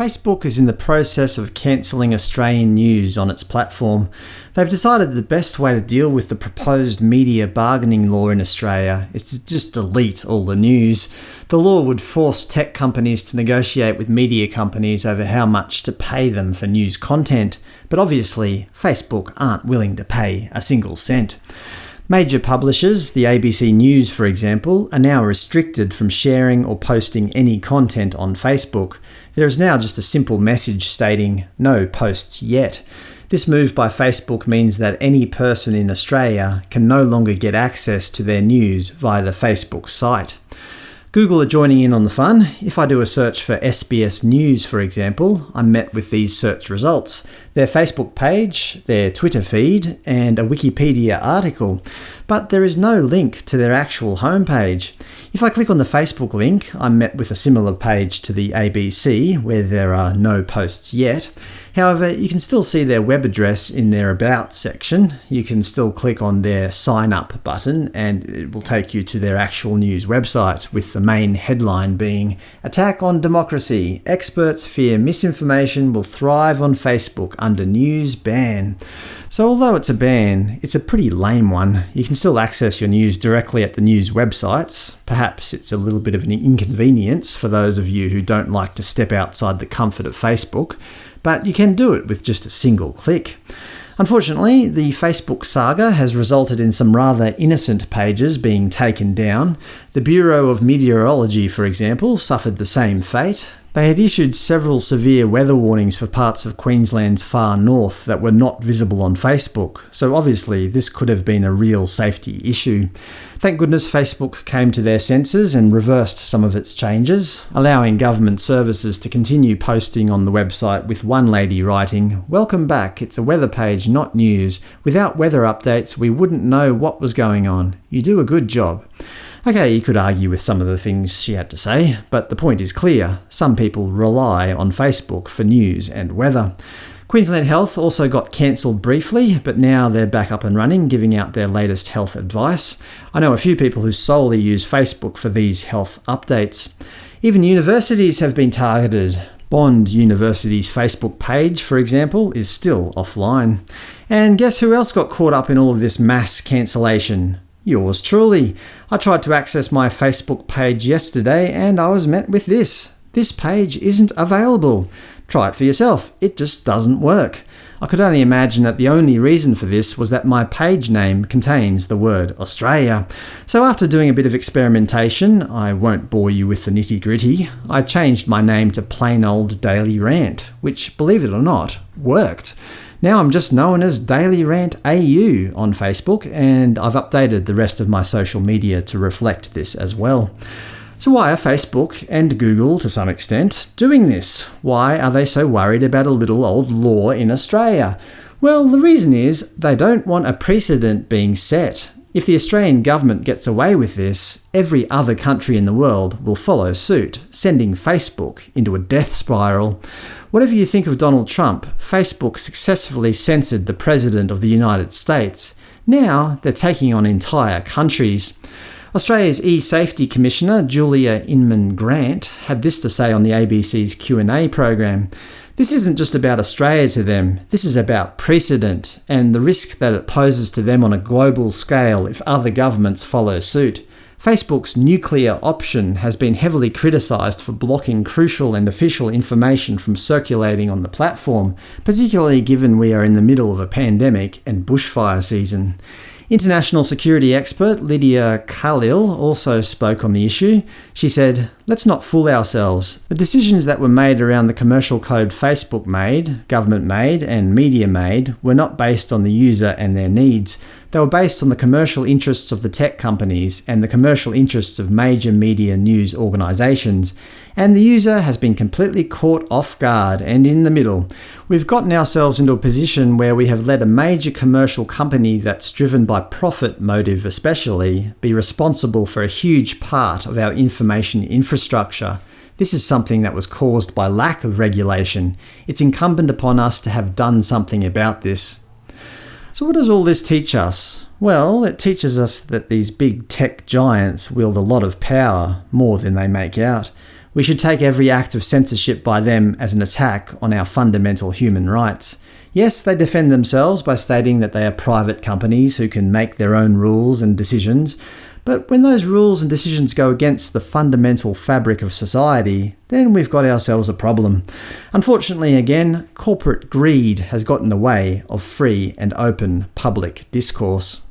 Facebook is in the process of cancelling Australian news on its platform. They've decided the best way to deal with the proposed media bargaining law in Australia is to just delete all the news. The law would force tech companies to negotiate with media companies over how much to pay them for news content, but obviously Facebook aren't willing to pay a single cent. Major publishers, the ABC News for example, are now restricted from sharing or posting any content on Facebook. There is now just a simple message stating, no posts yet. This move by Facebook means that any person in Australia can no longer get access to their news via the Facebook site. Google are joining in on the fun. If I do a search for SBS News, for example, I'm met with these search results. Their Facebook page, their Twitter feed, and a Wikipedia article. But there is no link to their actual homepage. If I click on the Facebook link, I'm met with a similar page to the ABC, where there are no posts yet. However, you can still see their web address in their About section. You can still click on their Sign Up button and it will take you to their actual news website, with the main headline being Attack on Democracy! Experts fear misinformation will thrive on Facebook under news ban. So although it's a ban, it's a pretty lame one. You can still access your news directly at the news websites. Perhaps it's a little bit of an inconvenience for those of you who don't like to step outside the comfort of Facebook, but you can do it with just a single click. Unfortunately, the Facebook saga has resulted in some rather innocent pages being taken down. The Bureau of Meteorology, for example, suffered the same fate. They had issued several severe weather warnings for parts of Queensland's far north that were not visible on Facebook, so obviously this could have been a real safety issue. Thank goodness Facebook came to their senses and reversed some of its changes, allowing government services to continue posting on the website with one lady writing, Welcome back, it's a weather page, not news. Without weather updates we wouldn't know what was going on. You do a good job. Okay, you could argue with some of the things she had to say, but the point is clear. Some people rely on Facebook for news and weather. Queensland Health also got cancelled briefly, but now they're back up and running, giving out their latest health advice. I know a few people who solely use Facebook for these health updates. Even universities have been targeted. Bond University's Facebook page, for example, is still offline. And guess who else got caught up in all of this mass cancellation? Yours truly. I tried to access my Facebook page yesterday and I was met with this. This page isn't available. Try it for yourself. It just doesn't work. I could only imagine that the only reason for this was that my page name contains the word Australia. So after doing a bit of experimentation, I won't bore you with the nitty-gritty, I changed my name to plain old Daily Rant, which, believe it or not, worked. Now I'm just known as Daily Rant AU on Facebook, and I've updated the rest of my social media to reflect this as well. So why are Facebook, and Google to some extent, doing this? Why are they so worried about a little old law in Australia? Well, the reason is they don't want a precedent being set. If the Australian government gets away with this, every other country in the world will follow suit, sending Facebook into a death spiral. Whatever you think of Donald Trump, Facebook successfully censored the President of the United States. Now they're taking on entire countries. Australia's e-safety commissioner, Julia Inman Grant, had this to say on the ABC's Q&A program. This isn't just about Australia to them, this is about precedent, and the risk that it poses to them on a global scale if other governments follow suit. Facebook's nuclear option has been heavily criticised for blocking crucial and official information from circulating on the platform, particularly given we are in the middle of a pandemic and bushfire season. International security expert Lydia Khalil also spoke on the issue. She said, Let's not fool ourselves. The decisions that were made around the commercial code Facebook made, government made, and media made were not based on the user and their needs. They were based on the commercial interests of the tech companies and the commercial interests of major media news organisations, and the user has been completely caught off guard and in the middle. We've gotten ourselves into a position where we have let a major commercial company that's driven by profit motive especially be responsible for a huge part of our information infrastructure. This is something that was caused by lack of regulation. It's incumbent upon us to have done something about this. So what does all this teach us? Well, it teaches us that these big tech giants wield a lot of power, more than they make out. We should take every act of censorship by them as an attack on our fundamental human rights. Yes, they defend themselves by stating that they are private companies who can make their own rules and decisions, but when those rules and decisions go against the fundamental fabric of society, then we've got ourselves a problem. Unfortunately again, corporate greed has got in the way of free and open public discourse.